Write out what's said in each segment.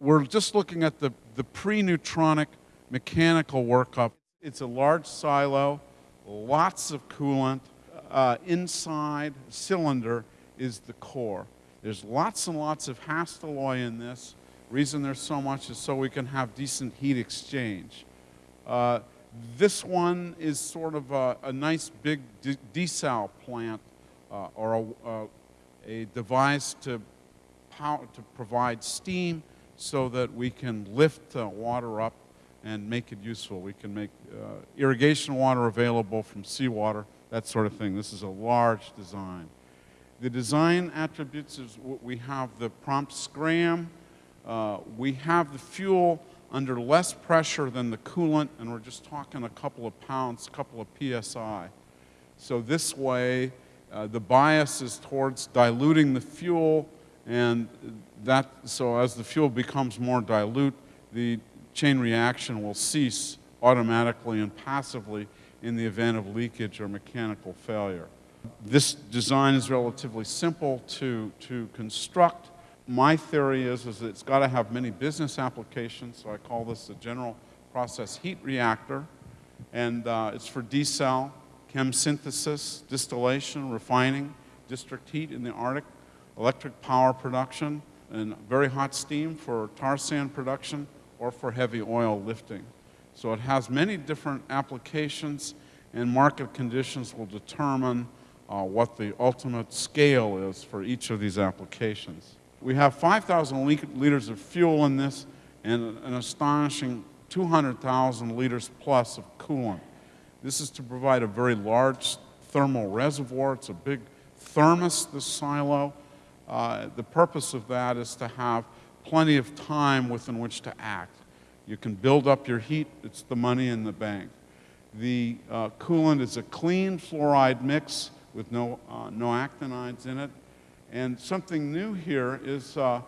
We're just looking at the, the pre-neutronic mechanical workup. It's a large silo, lots of coolant. Uh, inside cylinder is the core. There's lots and lots of Hastelloy in this. Reason there's so much is so we can have decent heat exchange. Uh, this one is sort of a, a nice big de desal plant uh, or a, a, device to, power, to provide steam so that we can lift uh, water up and make it useful. We can make uh, irrigation water available from seawater, that sort of thing. This is a large design. The design attributes is we have the prompt scram, uh, we have the fuel under less pressure than the coolant, and we're just talking a couple of pounds, a couple of psi. So this way, uh, the bias is towards diluting the fuel, and that, so as the fuel becomes more dilute, the chain reaction will cease automatically and passively in the event of leakage or mechanical failure. This design is relatively simple to, to construct. My theory is, is that it's got to have many business applications, so I call this the general process heat reactor. And uh, it's for desal, chem synthesis, distillation, refining, district heat in the Arctic, electric power production, and very hot steam for tar sand production or for heavy oil lifting. So it has many different applications and market conditions will determine uh, what the ultimate scale is for each of these applications. We have 5,000 liters of fuel in this and an astonishing 200,000 liters plus of coolant. This is to provide a very large thermal reservoir. It's a big thermos, this silo. Uh, the purpose of that is to have plenty of time within which to act. You can build up your heat, it's the money in the bank. The uh, coolant is a clean fluoride mix with no, uh, no actinides in it. And something new here is uh,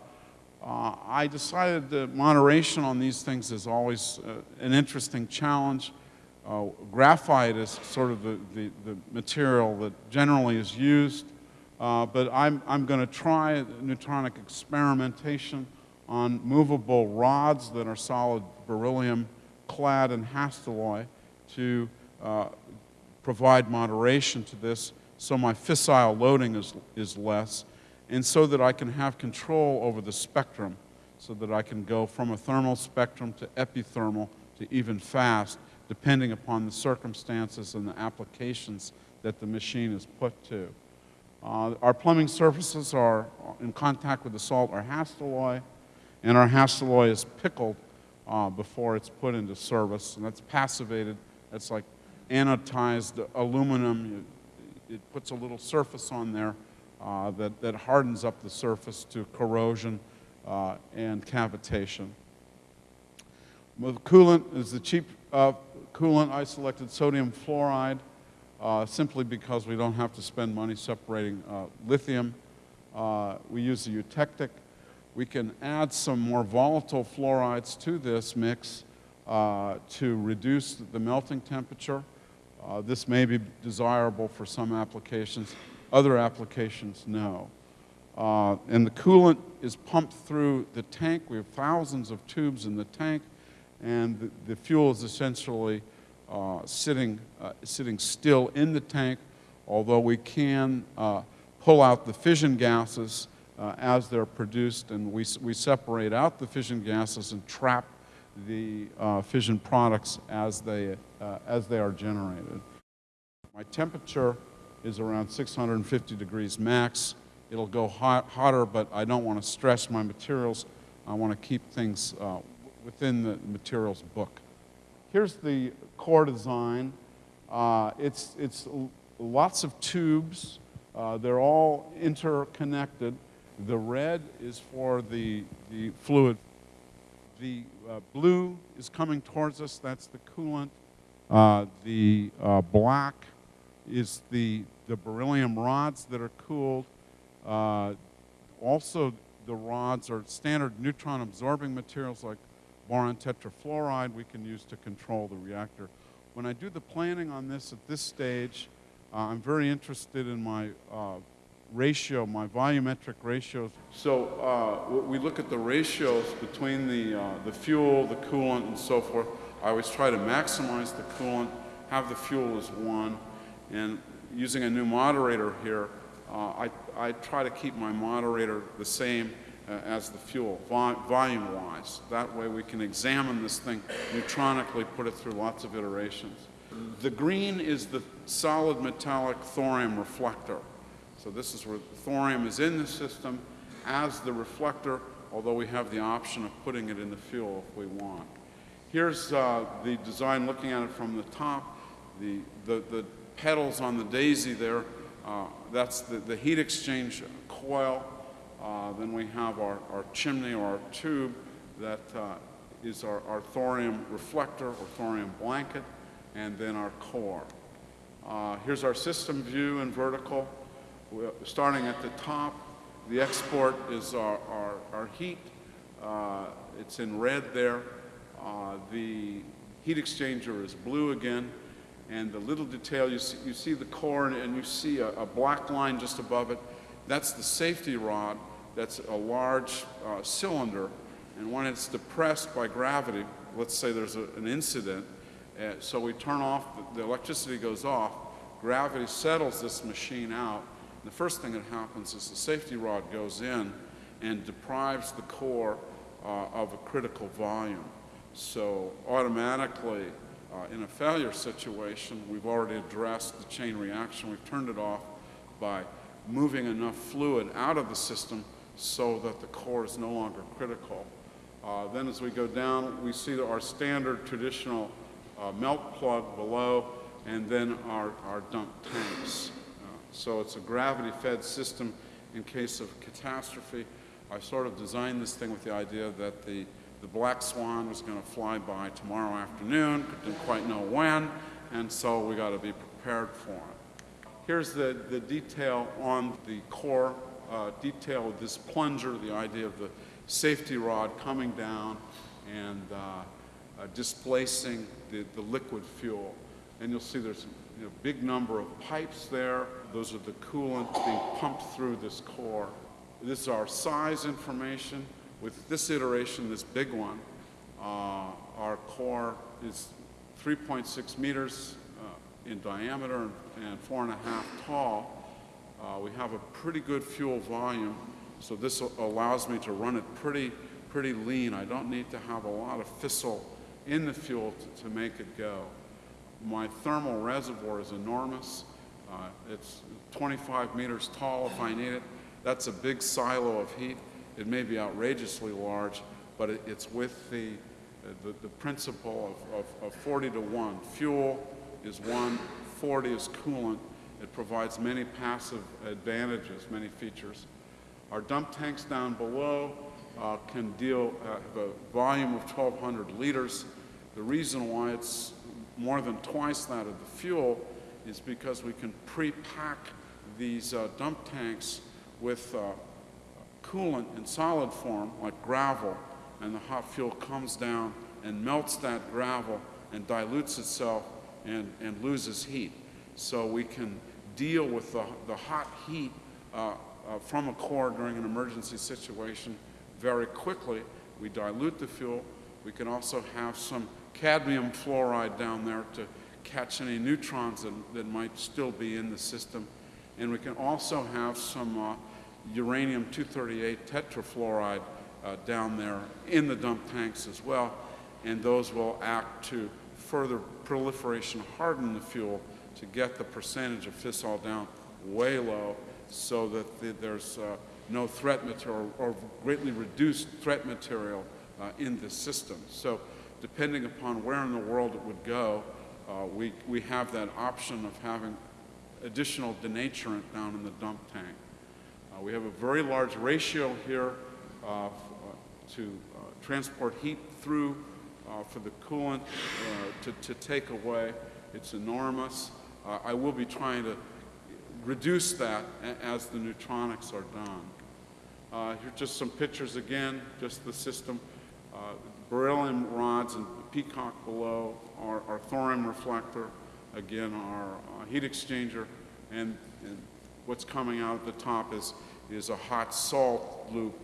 uh I decided that moderation on these things is always uh, an interesting challenge. Graphite is sort of the, the, the, material that generally is used, but I'm, I'm going to try neutronic experimentation on movable rods that are solid beryllium clad in Hastelloy to uh, provide moderation to this so my fissile loading is, is less and so that I can have control over the spectrum so that I can go from a thermal spectrum to epithermal to even fast depending upon the circumstances and the applications that the machine is put to. Uh, our plumbing surfaces are in contact with the salt are Hastelloy and our Hastelloy is pickled uh, before it's put into service, and that's passivated. That's like anodized aluminum. It, it puts a little surface on there uh, that, that hardens up the surface to corrosion uh, and cavitation. The coolant is the cheap uh, coolant. I selected sodium fluoride uh, simply because we don't have to spend money separating uh, lithium. we use the eutectic we can add some more volatile fluorides to this mix uh, to reduce the melting temperature. Uh, this may be desirable for some applications. Other applications, no. Uh, and the coolant is pumped through the tank. We have thousands of tubes in the tank, and the, the fuel is essentially uh, sitting, uh, sitting still in the tank, although we can uh, pull out the fission gases uh, as they're produced, and we, we separate out the fission gases and trap the uh, fission products as they, uh, as they are generated. My temperature is around 650 degrees max. It'll go hot, hotter, but I don't want to stress my materials. I want to keep things uh, within the materials book. Here's the core design. Uh, it's, it's lots of tubes. Uh, they're all interconnected. The red is for the, the fluid. The uh, blue is coming towards us, that's the coolant. Uh, the uh, black is the, the beryllium rods that are cooled. Uh, also, the rods are standard neutron absorbing materials like boron tetrafluoride we can use to control the reactor. When I do the planning on this at this stage, uh, I'm very interested in my uh, ratio, my volumetric ratios. So uh, we look at the ratios between the, uh, the fuel, the coolant, and so forth. I always try to maximize the coolant, have the fuel as one, and using a new moderator here, uh, I, I try to keep my moderator the same uh, as the fuel, vol- volume-wise. That way we can examine this thing neutronically, put it through lots of iterations. The green is the solid metallic thorium reflector. So this is where thorium is in the system as the reflector, although we have the option of putting it in the fuel if we want. Here's uh, the design looking at it from the top. The, the, the petals on the daisy there, uh, that's the, the heat exchange coil. Uh, then we have our, our chimney or our tube that uh, is our, our thorium reflector or thorium blanket, and then our core. Uh, here's our system view in vertical. We're starting at the top, the export is our, our, our heat. Uh, it's in red there. Uh, the heat exchanger is blue again. And the little detail, you see, you see the core and, and you see a, a black line just above it. That's the safety rod. That's a large uh, cylinder. And when it's depressed by gravity, let's say there's a, an incident, uh, so we turn off, the, the electricity goes off, gravity settles this machine out. The first thing that happens is the safety rod goes in and deprives the core uh, of a critical volume. So automatically, uh, in a failure situation, we've already addressed the chain reaction. We've turned it off by moving enough fluid out of the system so that the core is no longer critical. Uh, then as we go down, we see our standard traditional uh, melt plug below, and then our, our dump tanks. Uh, so it's a gravity-fed system in case of catastrophe. I sort of designed this thing with the idea that the, the black swan was going to fly by tomorrow afternoon, didn't quite know when, and so we got to be prepared for it. Here's the, the detail on the core, uh, detail of this plunger, the idea of the safety rod coming down and uh, uh, displacing the, the liquid fuel. And you'll see there's a you know, big number of pipes there. Those are the coolant being pumped through this core. This is our size information. With this iteration, this big one, uh, our core is 3.6 meters uh, in diameter and four and a half tall. Uh, we have a pretty good fuel volume, so this allows me to run it pretty, pretty lean. I don't need to have a lot of fissile in the fuel to, to make it go. My thermal reservoir is enormous. Uh, it's 25 meters tall if I need it. That's a big silo of heat. It may be outrageously large, but it, it's with the, the, the principle of, of, of 40 to 1. Fuel is 1, 40 is coolant. It provides many passive advantages, many features. Our dump tanks down below uh, can deal, uh, have a volume of 1,200 liters. The reason why it's more than twice that of the fuel is because we can pre-pack these uh, dump tanks with uh, coolant in solid form, like gravel, and the hot fuel comes down and melts that gravel and dilutes itself and, and loses heat. So we can deal with the, the hot heat uh, uh, from a core during an emergency situation very quickly. We dilute the fuel. We can also have some cadmium fluoride down there to catch any neutrons that, that might still be in the system. And we can also have some uh, uranium-238 tetrafluoride uh, down there in the dump tanks as well. And those will act to further proliferation harden the fuel to get the percentage of fissile down way low so that the, there's uh, no threat material or greatly reduced threat material uh, in the system. So depending upon where in the world it would go, uh, we, we have that option of having additional denaturant down in the dump tank. Uh, we have a very large ratio here uh, to uh, transport heat through for the coolant to, to take away. It's enormous. I will be trying to reduce that as the neutronics are done. Uh, here are just some pictures again, just the system. Uh, beryllium rods and peacock below, our, our thorium reflector, again, our uh, heat exchanger, and, and what's coming out at the top is, is a hot salt loop,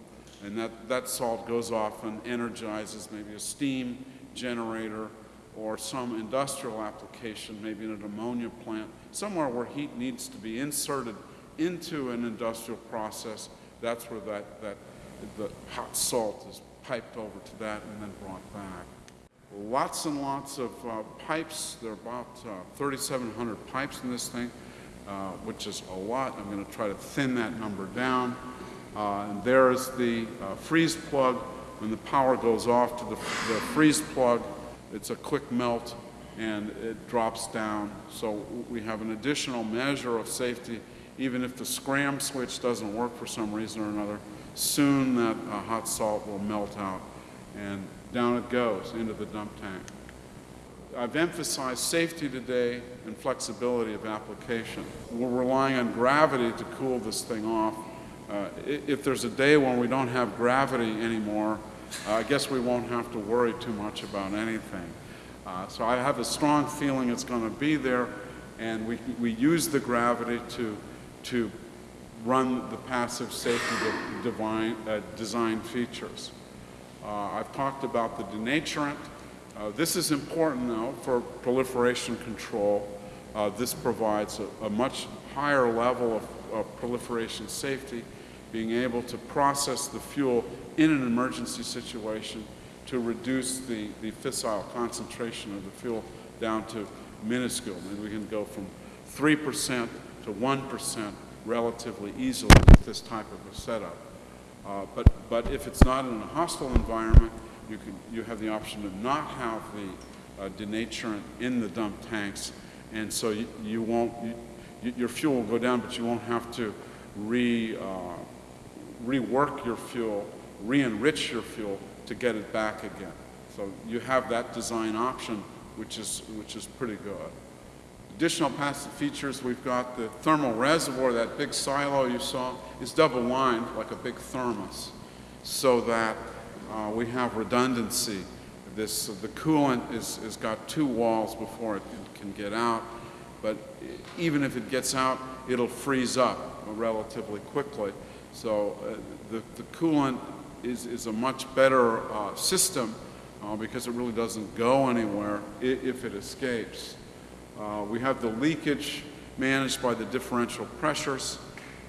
and that, that salt goes off and energizes maybe a steam generator or some industrial application, maybe in an ammonia plant, somewhere where heat needs to be inserted into an industrial process. That's where that, that the hot salt is piped over to that and then brought back. Lots and lots of uh, pipes. There are about uh, 3,700 pipes in this thing, uh, which is a lot. I'm going to try to thin that number down. Uh, and there is the uh, freeze plug. When the power goes off to the, the freeze plug, it's a quick melt and it drops down. So we have an additional measure of safety. Even if the scram switch doesn't work for some reason or another, soon that uh, hot salt will melt out and down it goes into the dump tank. I've emphasized safety today and flexibility of application. We're relying on gravity to cool this thing off. Uh, if there's a day when we don't have gravity anymore, uh, I guess we won't have to worry too much about anything. Uh, so I have a strong feeling it's going to be there, and we, we use the gravity to, to run the passive safety divine, uh, design features. Uh, I've talked about the denaturant. Uh, this is important though for proliferation control. This provides a, a, much higher level of, of proliferation safety, being able to process the fuel in an emergency situation to reduce the, the fissile concentration of the fuel down to minuscule. We can go from 3% to 1% relatively easily with this type of a setup. Uh, but, but if it's not in a hostile environment, you, can, you have the option to not have the uh, denaturant in the dump tanks, and so you, you won't, you, your fuel will go down, but you won't have to re, uh, rework your fuel, re-enrich your fuel to get it back again. So you have that design option, which is, which is pretty good. Additional passive features, we've got the thermal reservoir, that big silo you saw, is double lined like a big thermos so that uh, we have redundancy. This, uh, the coolant is, is got two walls before it can get out, but even if it gets out, it'll freeze up relatively quickly. So uh, the, the coolant is, is a much better uh, system uh, because it really doesn't go anywhere if it escapes. Uh, we have the leakage managed by the differential pressures.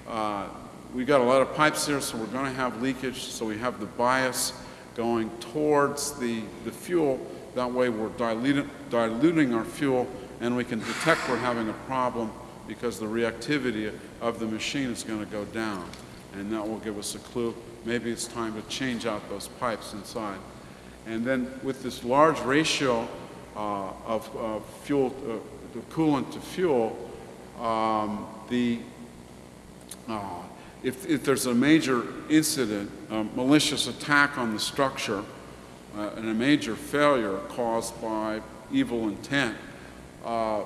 Uh, we got a lot of pipes here, so we're going to have leakage. So we have the bias going towards the, the fuel. That way we're diluting, diluting our fuel and we can detect we're having a problem because the reactivity of the machine is going to go down. And that will give us a clue. Maybe it's time to change out those pipes inside. And then with this large ratio uh, of, of fuel, uh, the coolant to fuel, um, the, uh, if, if there's a major incident, a malicious attack on the structure, uh, and a major failure caused by evil intent, uh,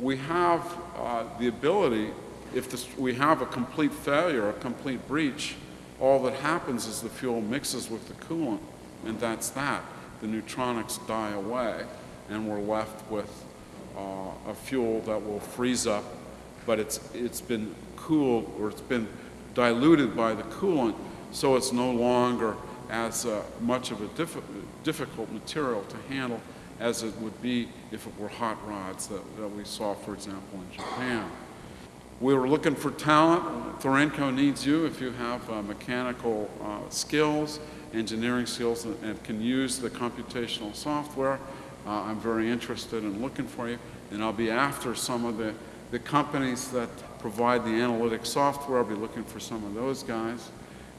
we have uh, the ability, if this, we have a complete failure, a complete breach, all that happens is the fuel mixes with the coolant, and that's that. The neutronics die away, and we're left with uh, a fuel that will freeze up, but it's, it's been cooled or it's been diluted by the coolant, so it's no longer as uh, much of a diff difficult material to handle as it would be if it were hot rods that, that we saw, for example, in Japan. We were looking for talent. Thorenco needs you if you have uh, mechanical uh, skills, engineering skills, and, and, can use the computational software. Uh, I'm very interested in looking for you, and I'll be after some of the, the companies that provide the analytic software. I'll be looking for some of those guys.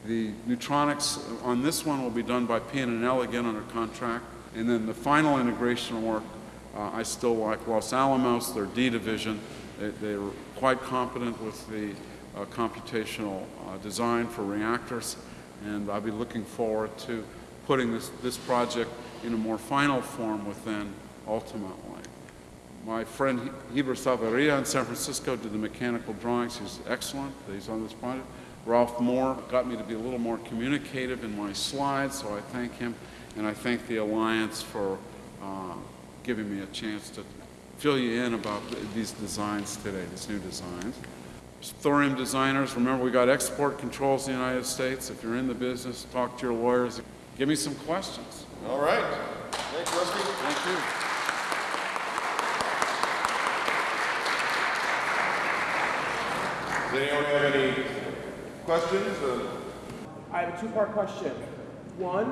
The neutronics on this one will be done by PNNL again under contract. And then the final integration work, uh, I still like Los Alamos, their D division. They, are quite competent with the uh, computational uh, design for reactors. And I'll be looking forward to putting this, this project in a more final form within ultimately. My friend Heber Salvaria in San Francisco did the mechanical drawings. He's excellent. He's on this project. Ralph Moore got me to be a little more communicative in my slides, so I thank him. And I thank the Alliance for uh, giving me a chance to fill you in about these designs today, these new designs. thorium designers. Remember, we got export controls in the United States. If you're in the business, talk to your lawyers. Give me some questions. All right. Thanks, Rusty. Thank you. Does anyone have any questions? Uh, I have a two-part question. One,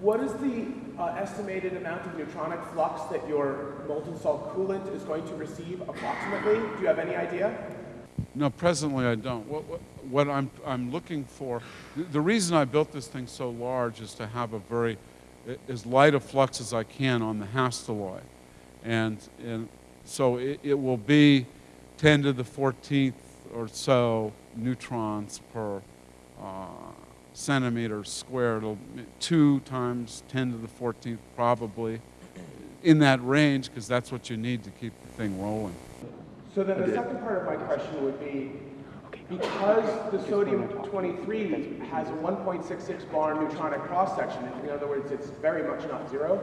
what is the uh, estimated amount of neutronic flux that your molten salt coolant is going to receive approximately? Do you have any idea? No, presently I don't. What, what, what I'm, I'm looking for, the- reason I built this thing so large is to have a very, as light a flux as I can on the Hastelloy. And, and so it, it will be 10 to the 14th or so neutrons per uh, centimeter squared. Two times 10 to the 14th probably in that range because that's what you need to keep the thing rolling. So then the second part of my question would be, because the sodium-23 has a 1.66 barn neutronic cross-section, in other words, it's very much not zero,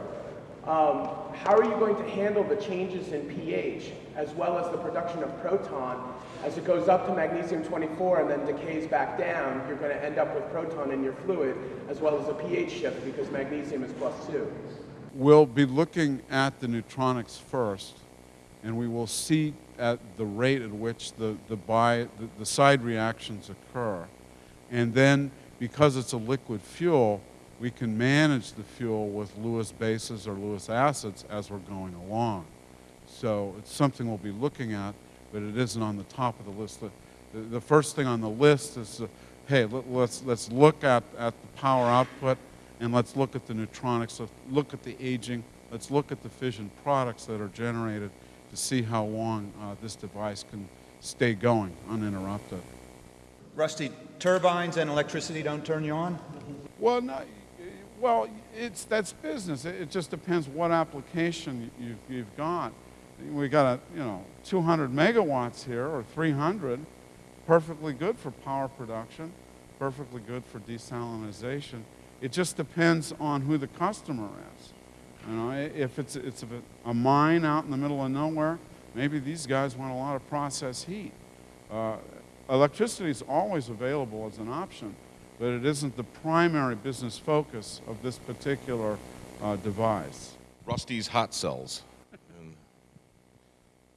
um, how are you going to handle the changes in pH as well as the production of proton as it goes up to magnesium-24 and then decays back down? You're going to end up with proton in your fluid as well as a pH shift because magnesium is plus 2. We'll be looking at the neutronics first, and we will see at the rate at which the, the, bi, the, the side reactions occur. And then, because it's a liquid fuel, we can manage the fuel with Lewis bases or Lewis acids as we're going along. So it's something we'll be looking at, but it isn't on the top of the list. The, the, first thing on the list is, uh, hey, let, let's, let's look at, at the power output and let's look at the neutronics, let's look at the aging, let's look at the fission products that are generated to see how long uh, this device can stay going uninterrupted. Rusty, turbines and electricity don't turn you on? Well, no, well, it's that's business. It, it just depends what application you, you've got. We got a you know 200 megawatts here or 300, perfectly good for power production, perfectly good for desalinization. It just depends on who the customer is. You know, if it's it's a, a mine out in the middle of nowhere, maybe these guys want a lot of process heat. Uh, electricity is always available as an option, but it isn't the primary business focus of this particular uh, device. Rusty's Hot Cells.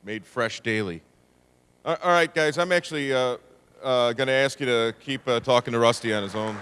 Made fresh daily. All right, guys, I'm actually uh, uh, going to ask you to keep uh, talking to Rusty on his own.